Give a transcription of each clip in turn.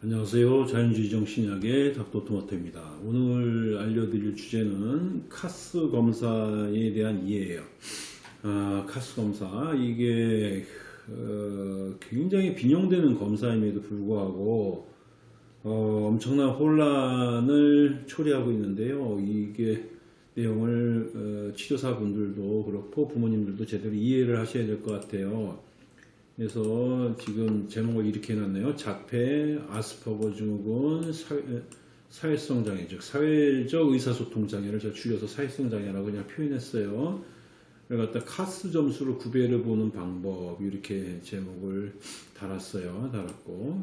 안녕하세요. 자연주의 정신학의 닥터토마토입니다. 오늘 알려드릴 주제는 카스 검사에 대한 이해예요. 아, 카스 검사 이게 어, 굉장히 빈용되는 검사임에도 불구하고 어, 엄청난 혼란을 초래하고 있는데요. 이게 내용을 어, 치료사분들도 그렇고 부모님들도 제대로 이해를 하셔야 될 것 같아요. 그래서 지금 제목을 이렇게 해놨네요. 자폐, 아스퍼거 증후군, 사회, 사회 성 장애, 즉 사회적 의사소통 장애를 제가 줄여서 사회성 장애라고 그냥 표현했어요. 그걸 갖다 카스 점수로 구별해 보는 방법 이렇게 제목을 달았어요. 달았고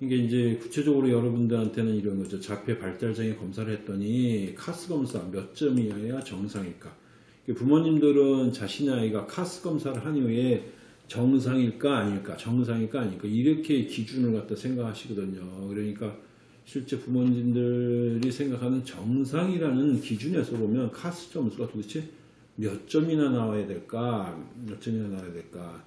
이게 이제 구체적으로 여러분들한테는 이런 거죠. 자폐 발달장애 검사를 했더니 카스 검사 몇 점이어야 정상일까? 부모님들은 자신의 아이가 카스 검사를 한 이후에 정상일까 아닐까 정상일까 아닐까 이렇게 기준을 갖다 생각하시거든요 그러니까 실제 부모님들이 생각하는 정상이라는 기준에서 보면 카스 점수가 도대체 몇 점이나 나와야 될까 몇 점이나 나와야 될까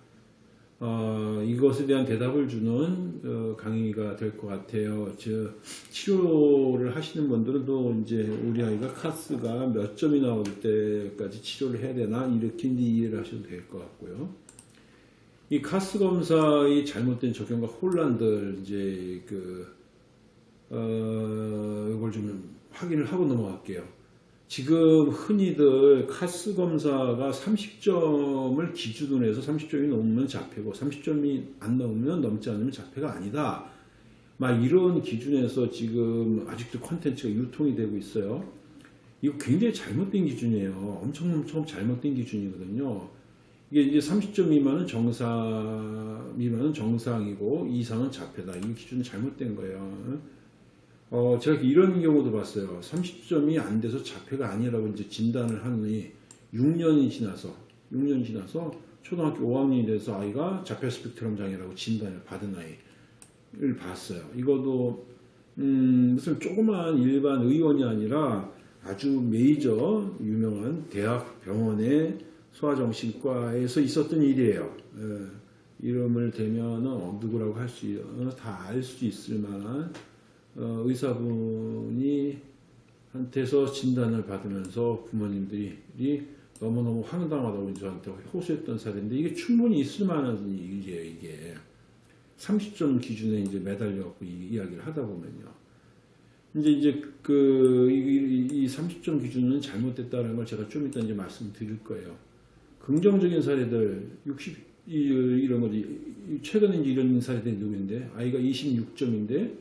어, 이것에 대한 대답을 주는 어, 강의가 될 것 같아요. 즉 치료를 하시는 분들은 또 이제 우리 아이가 카스가 몇 점이 나올 때까지 치료를 해야 되나 이렇게 이해를 하셔도 될 것 같고요. 이 카스 검사의 잘못된 적용과 혼란들 이제 그 어, 이걸 좀 확인을 하고 넘어갈게요. 지금 흔히들 카스 검사가 30점을 기준으로 해서 30점이 넘으면 자폐고 30점이 안 넘으면 넘지 않으면 자폐가 아니다. 막 이런 기준에서 지금 아직도 콘텐츠가 유통이 되고 있어요. 이거 굉장히 잘못된 기준이에요. 엄청 엄청 잘못된 기준이거든요. 이게 이제 30점 미만은 정상, 미만은 정상이고 이상은 자폐다. 이 기준은 잘못된 거예요. 어, 제가 이런 경우도 봤어요. 30점이 안 돼서 자폐가 아니라고 이제 진단을 하니 6년이 지나서, 6년이 지나서 초등학교 5학년이 돼서 아이가 자폐 스펙트럼 장애라고 진단을 받은 아이를 봤어요. 이것도, 음, 무슨 조그만 일반 의원이 아니라 아주 메이저 유명한 대학 병원에 소아정신과에서 있었던 일이에요. 예, 이름을 대면 어, 누구라고 할 수, 다 알 수 있을 만한 어, 의사분이 한테서 진단을 받으면서 부모님들이 너무너무 황당하다고 저한테 호소했던 사례인데 이게 충분히 있을 만한 일이에요, 이게. 30점 기준에 이제 매달려 갖고 이 이야기를 하다 보면요. 이제 이제 그이 이 30점 기준은 잘못됐다는 걸 제가 좀 이따 이제 말씀드릴 거예요. 긍정적인 사례들 60 이런 거지 최근에 이런 사례들이 누구인데 아이가 26점인데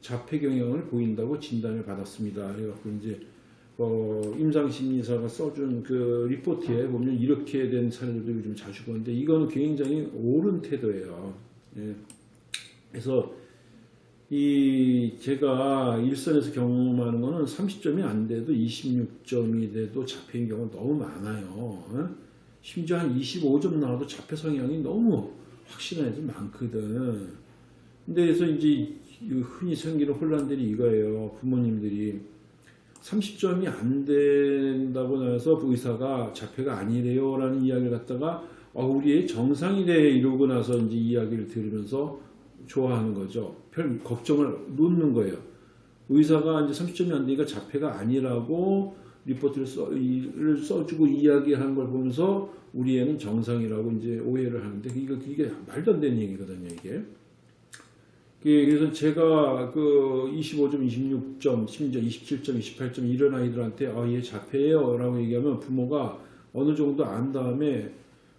자폐 경향을 보인다고 진단을 받았습니다. 그래갖고 이제 어, 임상심리사가 써준 그 리포트에 보면 이렇게 된 사례들도 요즘 자주 보는데 이거는 굉장히 옳은 태도예요. 예. 그래서 이 제가 일선에서 경험하는 거는 30점이 안 돼도 26점이 돼도 자폐인 경우가 너무 많아요. 어? 심지어 한 25점 나와도 자폐 성향이 너무 확신한 애들 많거든. 근데 그래서 이제 흔히 생기는 혼란들이 이거예요. 부모님들이 30점이 안 된다고 나서 의사가 자폐가 아니래요 라는 이야기를 갖다가 어, 우리 의 정상이래 이러고 나서 이제 이야기를 들으면서 좋아하는 거죠. 별 걱정을 놓는 거예요. 의사가 이제 30점이 안 되니까 자폐가 아니라고 리포트를 써, 를 써 주고 이야기하는 걸 보면서 우리 애는 정상이라고 이제 오해를 하는데 이거 이게 말도 안 되는 얘기거든요, 이게. 그래서 제가 그 25점, 26점, 심지어 27점, 28점 이런 아이들한테 아, 얘 자폐예요 라고 얘기하면 부모가 어느 정도 안 다음에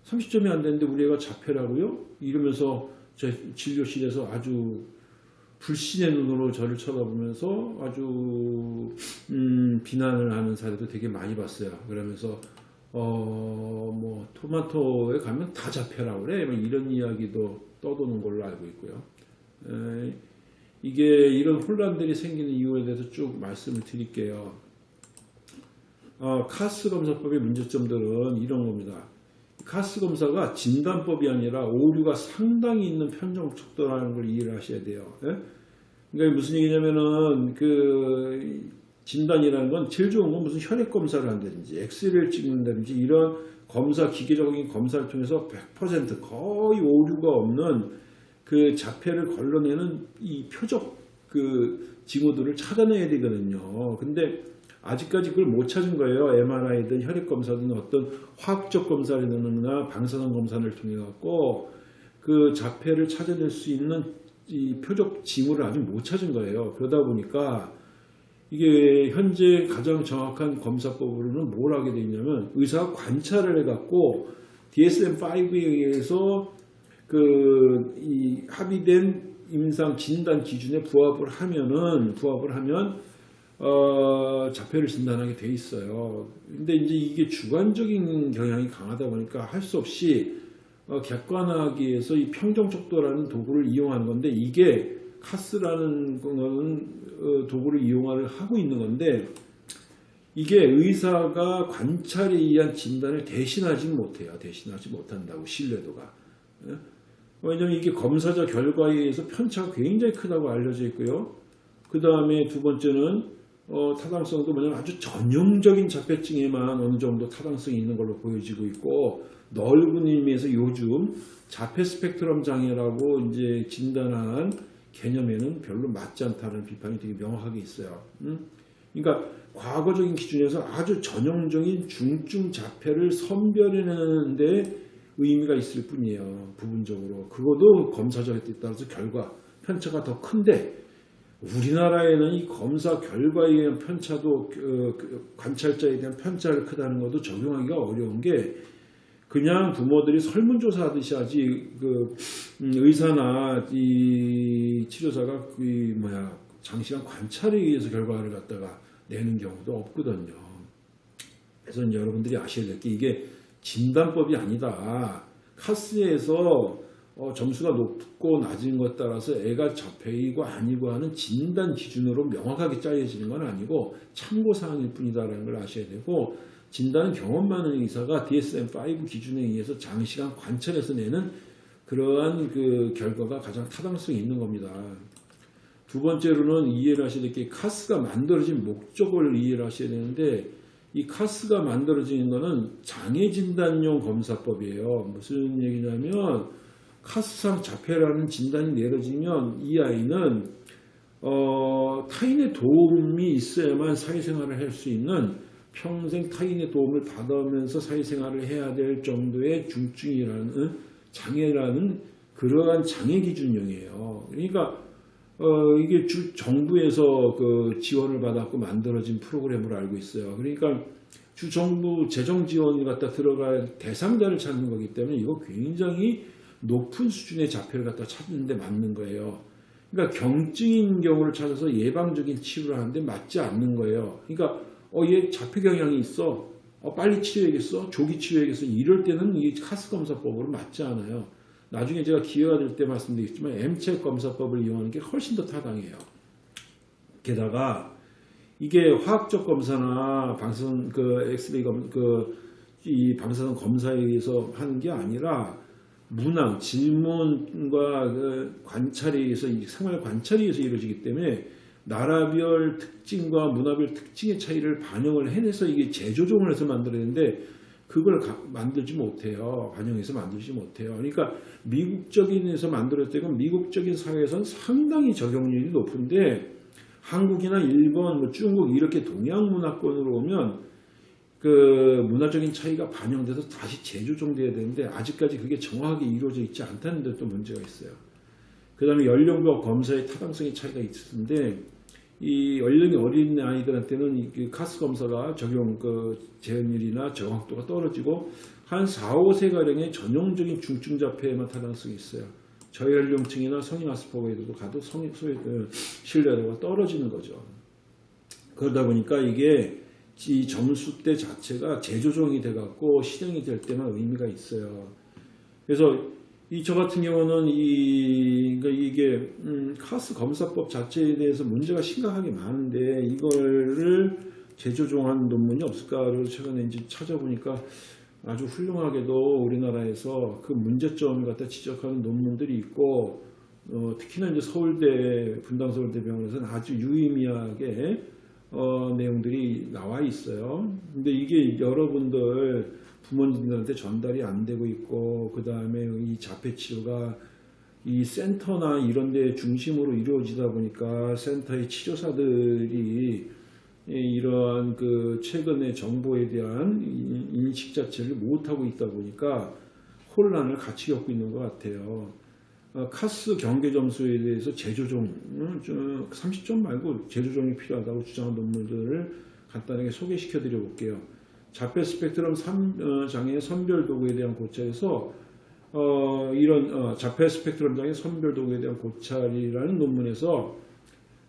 30점이 안 되는데 우리 애가 자폐라고요? 이러면서 저 진료실에서 아주 불신의 눈으로 저를 쳐다보면서 아주 음, 비난을 하는 사례도 되게 많이 봤어요. 그러면서 어 뭐 토마토에 가면 다 잡혀라 그래 뭐 이런 이야기도 떠도는 걸로 알고 있고요. 에, 이게 이런 혼란들이 생기는 이유에 대해서 쭉 말씀을 드릴게요. 어, 카스 검사법의 문제점들은 이런 겁니다. 카스 검사가 진단법이 아니라 오류가 상당히 있는 편정 척도라는 걸 이해를 하셔야 돼요. 예? 그러니까 무슨 얘기냐면은 그 진단이라는 건 제일 좋은 건 무슨 혈액 검사를 한다든지 엑스레이를 찍는다든지 이런 검사 기계적인 검사를 통해서 100% 거의 오류가 없는 그 자폐를 걸러내는 이 표적 그 징후들을 찾아내야 되거든요. 근데 아직까지 그걸 못 찾은 거예요. MRI든 혈액 검사든 어떤 화학적 검사라든가 방사능 검사를 통해 갖고 그 자폐를 찾아낼 수 있는 이 표적 징후를 아직 못 찾은 거예요. 그러다 보니까 이게 현재 가장 정확한 검사법으로는 뭘 하게 돼 있냐면 의사가 관찰을 해갖고 DSM-5에 의해서 그 이 합의된 임상 진단 기준에 부합을 하면은 부합을 하면 어, 자폐를 진단하게 돼 있어요. 근데 이제 이게 주관적인 경향이 강하다 보니까 할 수 없이 어, 객관하기 위해서 이 평정척도라는 도구를 이용하는 건데 이게 카스라는 거는 어, 도구를 이용을 하고 있는 건데 이게 의사가 관찰에 의한 진단을 대신하지 못해요. 대신하지 못한다고 신뢰도가. 예? 왜냐하면 이게 검사자 결과에 의해서 편차가 굉장히 크다고 알려져 있고요. 그 다음에 두 번째는 어, 타당성도 뭐냐면 아주 전형적인 자폐증에만 어느 정도 타당성이 있는 걸로 보여지고 있고 넓은 의미에서 요즘 자폐 스펙트럼 장애라고 이제 진단한 개념에는 별로 맞지 않다는 비판이 되게 명확하게 있어요. 음? 그러니까 과거적인 기준에서 아주 전형적인 중증 자폐를 선별해내는데 의미가 있을 뿐이에요. 부분적으로. 그것도 검사자에 따라서 결과 편차가 더 큰데 우리나라에는 이 검사 결과에 의한 편차도 그, 그 관찰자에 대한 편차를 크다는 것도 적용하기가 어려운 게 그냥 부모들이 설문조사 하듯이 하지 그 음, 의사나 이 치료사가 그 뭐야 장시간 관찰에 의해서 결과를 갖다가 내는 경우도 없거든요. 그래서 여러분들이 아셔야 될 게 이게 진단법이 아니다. 카스에서 어, 점수가 높고 낮은 것 따라서 애가 자폐이고 아니고 하는 진단 기준으로 명확하게 짜여지는 건 아니고 참고사항일 뿐이다라는 걸 아셔야 되고 진단은 경험 많은 의사가 DSM-5 기준에 의해서 장시간 관찰해서 내는 그러한 그 결과가 가장 타당성이 있는 겁니다. 두 번째로는 이해를 하셔야 될 게 카스가 만들어진 목적을 이해를 하셔야 되는데 이 카스가 만들어지는 것은 장애 진단용 검사법이에요. 무슨 얘기냐면 카스상 자폐라는 진단이 내려지면 이 아이는 어, 타인의 도움이 있어야만 사회생활을 할 수 있는 평생 타인의 도움을 받으면서 사회생활을 해야 될 정도의 중증이라는 장애라는 그러한 장애 기준형이에요. 그러니까 어, 이게 주 정부에서 그 지원을 받았고 만들어진 프로그램으로 알고 있어요. 그러니까 주 정부 재정 지원이 갖다 들어갈 대상자를 찾는 거기 때문에 이거 굉장히 높은 수준의 자폐를 갖다 찾는데 맞는 거예요. 그러니까 경증인 경우를 찾아서 예방적인 치료를 하는데 맞지 않는 거예요. 그러니까 어, 얘 자폐 경향이 있어. 어, 빨리 치료해야겠어. 조기 치료해야겠어. 이럴 때는 이 카스 검사법으로 맞지 않아요. 나중에 제가 기회가 될 때 말씀드리겠지만 M체 검사법을 이용하는 게 훨씬 더 타당해요. 게다가 이게 화학적 검사나 방사선 그 엑스레이 검, 그 이 방사선 검사에 의해서 하는 게 아니라 문항, 질문과 그 관찰에 의해서 생활 관찰에 의해서 이루어지기 때문에 나라별 특징과 문화별 특징의 차이를 반영을 해내서 이게 재조정을 해서 만들어야되는데 그걸 가, 만들지 못해요. 반영해서 만들지 못해요. 그러니까 미국적인에서 만들었을 때는 미국적인 사회에서는 상당히 적용률이 높은데 한국이나 일본, 뭐 중국 이렇게 동양 문화권으로 오면 그 문화적인 차이가 반영돼서 다시 재조정돼야 되는데 아직까지 그게 정확하게 이루어져 있지 않다는 데또 문제가 있어요. 그 다음에 연령과 검사의 타당성의 차이가 있는데 이 연령이 어린 아이들한테는 그 카스 검사가 적용 그 재현율이나 정확도가 떨어지고 한 4, 5세가량의 전형적인 중증 자폐에만 타당성이 있어요. 저연령층이나 성인 아스퍼거에도 가도 성, 소위 그 신뢰도가 떨어지는 거죠. 그러다 보니까 이게 이 점수대 자체가 재조정이 돼갖고 실행이 될 때만 의미가 있어요. 그래서 이 저 같은 경우는 이 그러니까 이게 음, 카스 검사법 자체에 대해서 문제가 심각하게 많은데 이거를 재조정한 논문이 없을까? 그래서 최근에 이제 찾아보니까 아주 훌륭하게도 우리나라에서 그 문제점을 갖다 지적하는 논문들이 있고 어, 특히나 이제 서울대 분당서울대병원에서는 아주 유의미하게 어, 내용들이 나와 있어요. 근데 이게 여러분들 부모님들한테 전달이 안 되고 있고 그 다음에 이 자폐 치료가 이 센터나 이런 데 중심으로 이루어지다 보니까 센터의 치료사들이 이러한 그 최근의 정보에 대한 인- 인식 자체를 못하고 있다 보니까 혼란을 같이 겪고 있는 것 같아요. 어, 카스 경계 점수에 대해서 재조정, 음, 좀 30점 말고 재조정이 필요하다고 주장한 논문들을 간단하게 소개시켜 드려 볼게요. 자폐 스펙트럼 3 어, 장애 선별 도구에 대한 고찰에서 어, 이런 어, 자폐 스펙트럼 장애 선별 도구에 대한 고찰이라는 논문에서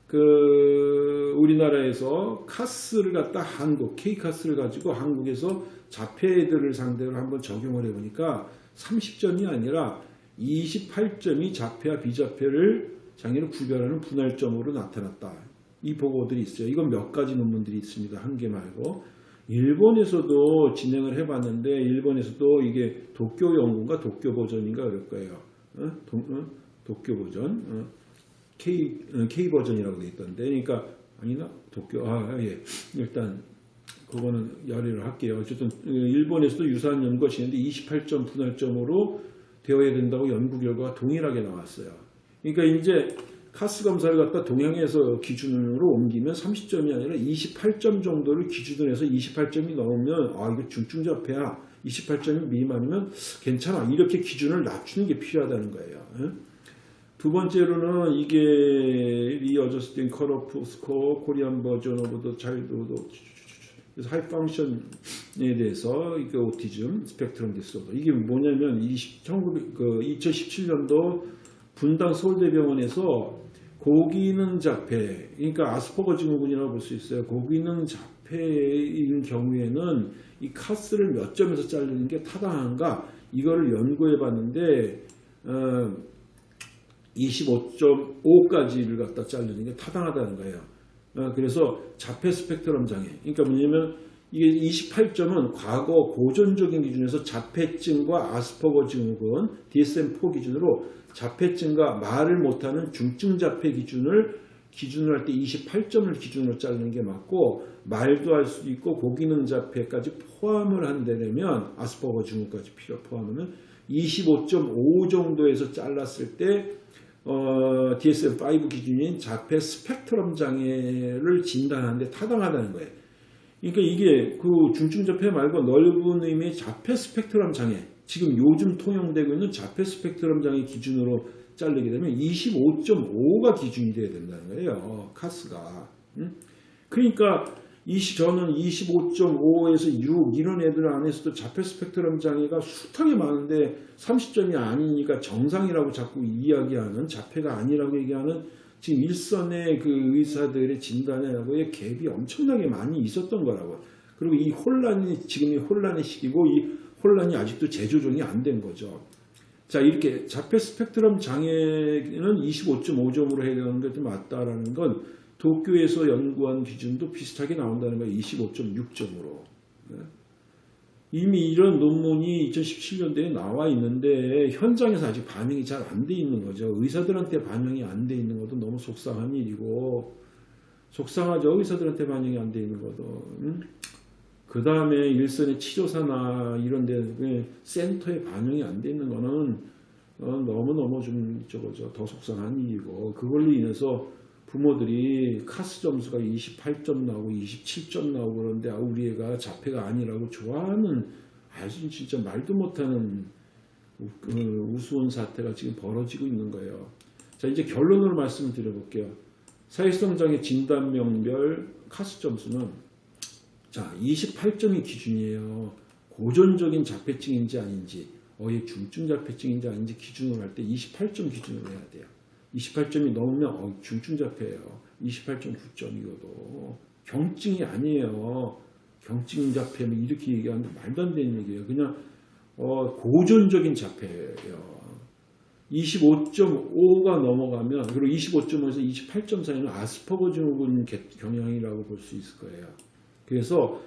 그 우리나라에서 카스를 갖다 한국 K 카스를 가지고 한국에서 자폐들을 상대로 한번 적용을 해보니까 30점이 아니라 28점이 자폐와 비자폐를 장애를 구별하는 분할점으로 나타났다. 이 보고들이 있어요. 이건 몇 가지 논문들이 있습니다. 한 개 말고. 일본에서도 진행을 해봤는데 일본에서도 이게 도쿄 연구인가 도쿄 버전인가 그럴 거예요. 어? 도, 어? 도쿄 버전. 어? K, 어, K 버전이라고 돼 있던데. 그러니까 아니나 도쿄 아 예. 일단 그거는 열의를 할게요. 어쨌든 어, 일본에서도 유사한 연구가 진행돼 28점 분할점으로 되어야 된다고 연구 결과가 동일하게 나왔어요. 그러니까 이제 카스 검사를 갖다 동양에서 기준으로 옮기면 30점이 아니라 28점 정도를 기준으로 해서 28점이 넘으면 아 이거 중증자폐야 28점이 미만이면 괜찮아 이렇게 기준을 낮추는 게 필요하다는 거예요. 예? 두 번째로는 이게 readjusting cutoff score Korean version of the child 그래서 high function에 대해서 이게 autism spectrum disorder 이게 뭐냐면 20, 1900, 그 2017년도 분당 서울대병원에서 고기능 자폐 그러니까 아스퍼거 증후군이라고 볼 수 있어요. 고기능 자폐인 경우에는 이 카스를 몇 점에서 자르는 게 타당한가 이거를 연구해 봤는데 어, 25.5까지를 갖다 자르는 게 타당하다는 거예요. 어, 그래서 자폐 스펙트럼 장애. 그러니까 뭐냐면 이게 28점은 과거 고전적인 기준에서 자폐증과 아스퍼거 증후군 DSM-4 기준으로 자폐증과 말을 못하는 중증 자폐 기준을 기준으로 할 때 28점을 기준으로 자르는 게 맞고 말도 할수 있고 고기능 자폐까지 포함을 한다면 아스퍼거 증후까지 필요 포함하면 25.5 정도에서 잘랐을 때 어, DSM-5 기준인 자폐 스펙트럼 장애를 진단하는데 타당하다는 거예요. 그러니까 이게 그 중증 자폐 말고 넓은 의미의 자폐 스펙트럼 장애, 지금 요즘 통용되고 있는 자폐 스펙트럼 장애 기준으로 자르게 되면 25.5가 기준이 돼야 된다는 거예요. 카스가. 음? 그러니까 이 시- 저는 25.5에서 6 이런 애들 안에서도 자폐 스펙트럼 장애가 숱하게 많은데 30점이 아니니까 정상이라고 자꾸 이야기하는 자폐가 아니라고 얘기하는 지금 일선의 그 의사들의 진단하고의 갭이 엄청나게 많이 있었던 거라고. 그리고 이 혼란이 지금 이 혼란의 시기고 이 혼란이 아직도 재조정이 안 된 거죠. 자 이렇게 자폐 스펙트럼 장애는 25.5점으로 해야 되는 게 맞다라는 건 도쿄에서 연구한 기준도 비슷하게 나온다는 거예요. 25.6점으로. 이미 이런 논문이 2017년도에 나와 있는데 현장에서 아직 반영이 잘 안 돼 있는 거죠. 의사들한테 반영이 안 돼 있는 것도 너무 속상한 일이고 속상하죠. 의사들한테 반영이 안 돼 있는 것도. 그 다음에 일선의 치료사나 이런 데 센터에 반영이 안 돼 있는 거는 어, 너무너무 좀 저거죠. 더 속상한 일이고 그걸로 인해서 부모들이 카스 점수가 28점 나오고 27점 나오고 그러는데 아, 우리 애가 자폐가 아니라고 좋아하는 아주 진짜 말도 못하는 우- 그 우스운 사태가 지금 벌어지고 있는 거예요. 자 이제 결론으로 말씀을 드려볼게요. 사회성 장애 진단명별 카스 점수는 자 28점이 기준이에요. 고전적인 자폐증인지 아닌지 어의 중증 자폐증인지 아닌지 기준으로 할 때 28점 기준으로 해야 돼요. 28점이 넘으면 어, 중증 자폐예요. 28.9점 이거도 경증이 아니에요. 경증 자폐 뭐 이렇게 얘기하는데 말도 안 되는 얘기예요. 그냥 어, 고전적인 자폐예요. 25.5가 넘어가면 그리고 25.5에서 28점 사이는 아스퍼거 증후군 개- 경향이라고 볼 수 있을 거예요. 그래서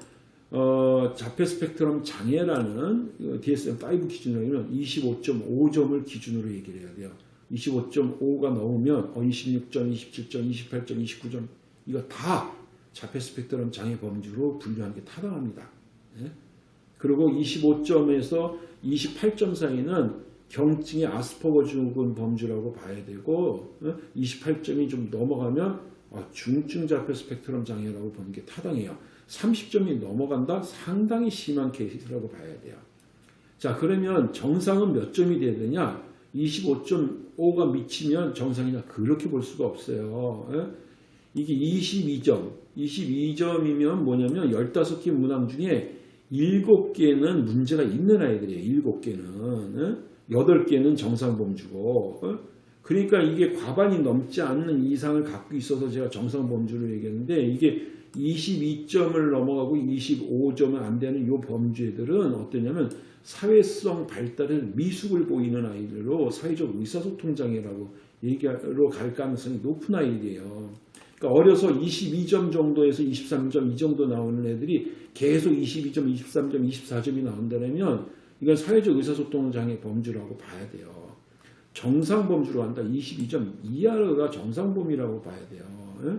어, 자폐 스펙트럼 장애라는 그 DSM-5 기준으로 는 25.5점을 기준으로 얘기를 해야 돼요. 25.5가 넘으면 어, 26점, 27점, 28점, 29점 이거 다 자폐 스펙트럼 장애 범주로 분류하는 게 타당합니다. 예? 그리고 25점에서 28점 사이는 경증의 아스퍼거 증후군 범주라고 봐야 되고 28점이 좀 넘어가면 아, 중증 자폐 스펙트럼 장애라고 보는 게 타당해요. 30점이 넘어간다 상당히 심한 케이스라고 봐야 돼요. 자 그러면 정상은 몇 점이 돼야 되냐? 25.5가 미치면 정상이냐? 그렇게 볼 수가 없어요. 예? 이게 22점, 22점이면 뭐냐면 15개 문항 중에 7개는 문제가 있는 아이들이에요. 7개는. 8개는 정상 범주고. 어? 그러니까 이게 과반이 넘지 않는 이상을 갖고 있어서 제가 정상 범주를 얘기했는데 이게 22점을 넘어가고 25점은 안 되는 이 범주애들은 어떠냐면 사회성 발달을 미숙을 보이는 아이들로 사회적 의사소통 장애라고 얘기로 갈 가능성이 높은 아이들이에요. 그러니까 어려서 22점 정도에서 23점 이 정도 나오는 애들이 계속 22점, 23점, 24점이 나온다면 이건 사회적 의사소통 장애 범주라고 봐야 돼요. 정상 범주로 한다. 22점 이하가 정상 범위라고 봐야 돼요. 예?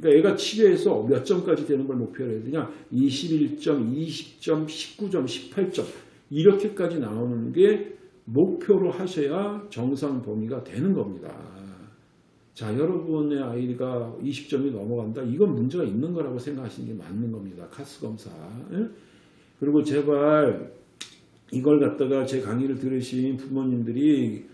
그러니까 애가 치료해서 몇 점까지 되는 걸 목표로 해야 되냐? 21점, 20점, 19점, 18점 이렇게까지 나오는 게 목표로 하셔야 정상 범위가 되는 겁니다. 자, 여러분의 아이가 20점이 넘어간다. 이건 문제가 있는 거라고 생각하시는 게 맞는 겁니다. 카스 검사. 예? 그리고 제발 이걸 갖다가 제 강의를 들으신 부모님들이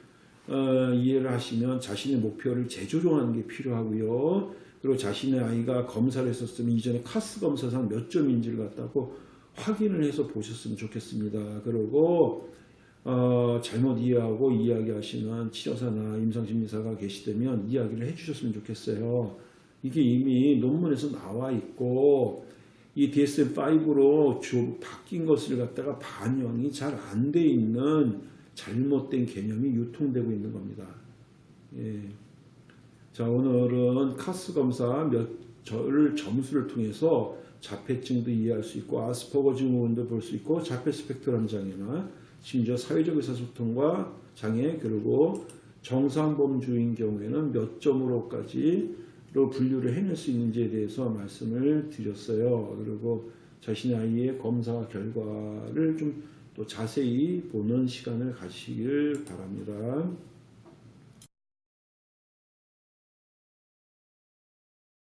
어, 이해를 하시면 자신의 목표를 재조정하는 게 필요하고요. 그리고 자신의 아이가 검사를 했었으면 이전에 카스 검사상 몇 점인지를 갖다고 확인을 해서 보셨으면 좋겠습니다. 그리고 어, 잘못 이해하고 이야기하시는 치료사나 임상심리사가 계시다면 이야기를 해주셨으면 좋겠어요. 이게 이미 논문에서 나와 있고 이 DSM-5로 바뀐 것을 갖다가 반영이 잘 안 돼 있는 잘못된 개념이 유통되고 있는 겁니다. 예. 자 오늘은 카스 검사 몇 절 점수를 통해서 자폐증도 이해할 수 있고 아스퍼거 증후군도 볼 수 있고 자폐 스펙트럼 장애나 심지어 사회적 의사소통과 장애 그리고 정상범주인 경우에는 몇 점으로까지로 분류를 해낼 수 있는지에 대해서 말씀을 드렸어요. 그리고 자신의 아이의 검사 결과를 좀 또 자세히 보는 시간을 가시길 바랍니다.